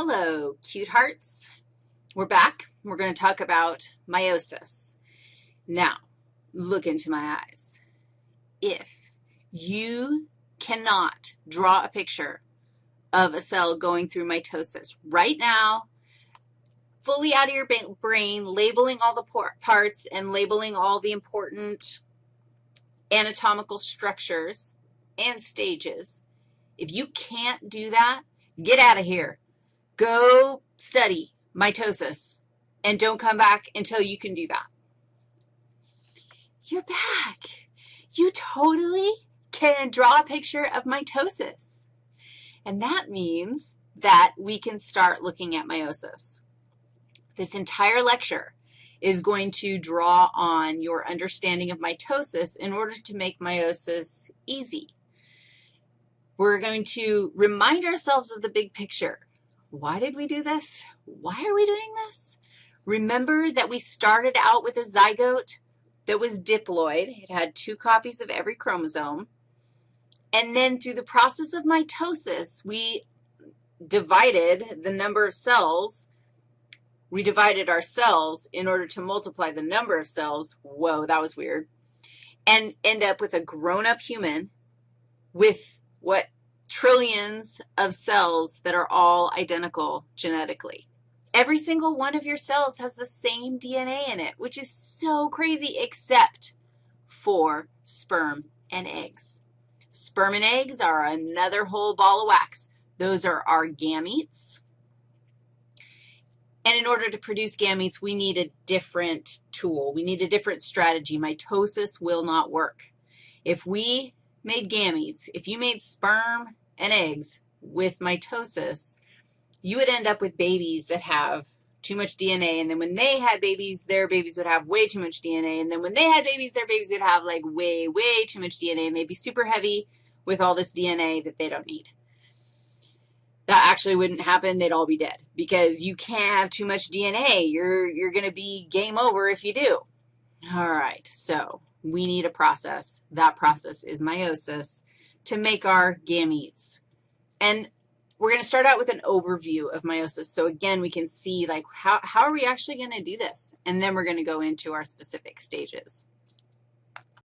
Hello, cute hearts. We're back. We're going to talk about meiosis. Now, look into my eyes. If you cannot draw a picture of a cell going through mitosis right now, fully out of your brain, labeling all the parts and labeling all the important anatomical structures and stages, if you can't do that, get out of here. Go study mitosis and don't come back until you can do that. You're back. You totally can draw a picture of mitosis. And that means that we can start looking at meiosis. This entire lecture is going to draw on your understanding of mitosis in order to make meiosis easy. We're going to remind ourselves of the big picture. Why did we do this? Why are we doing this? Remember that we started out with a zygote that was diploid. It had two copies of every chromosome. And then through the process of mitosis, we divided the number of cells. We divided our cells in order to multiply the number of cells. Whoa, that was weird. And end up with a grown-up human with what trillions of cells that are all identical genetically. Every single one of your cells has the same DNA in it, which is so crazy, except for sperm and eggs. Sperm and eggs are another whole ball of wax. Those are our gametes. And in order to produce gametes, we need a different tool. We need a different strategy. Mitosis will not work. If we made gametes, if you made sperm and eggs with mitosis, you would end up with babies that have too much DNA, and then when they had babies, their babies would have way too much DNA, and then when they had babies, their babies would have like way, way too much DNA, and they'd be super heavy with all this DNA that they don't need. That actually wouldn't happen. They'd all be dead because you can't have too much DNA. You're, you're going to be game over if you do. All right, so we need a process. That process is meiosis to make our gametes. And we're going to start out with an overview of meiosis. So again, we can see, like, how, how are we actually going to do this? And then we're going to go into our specific stages.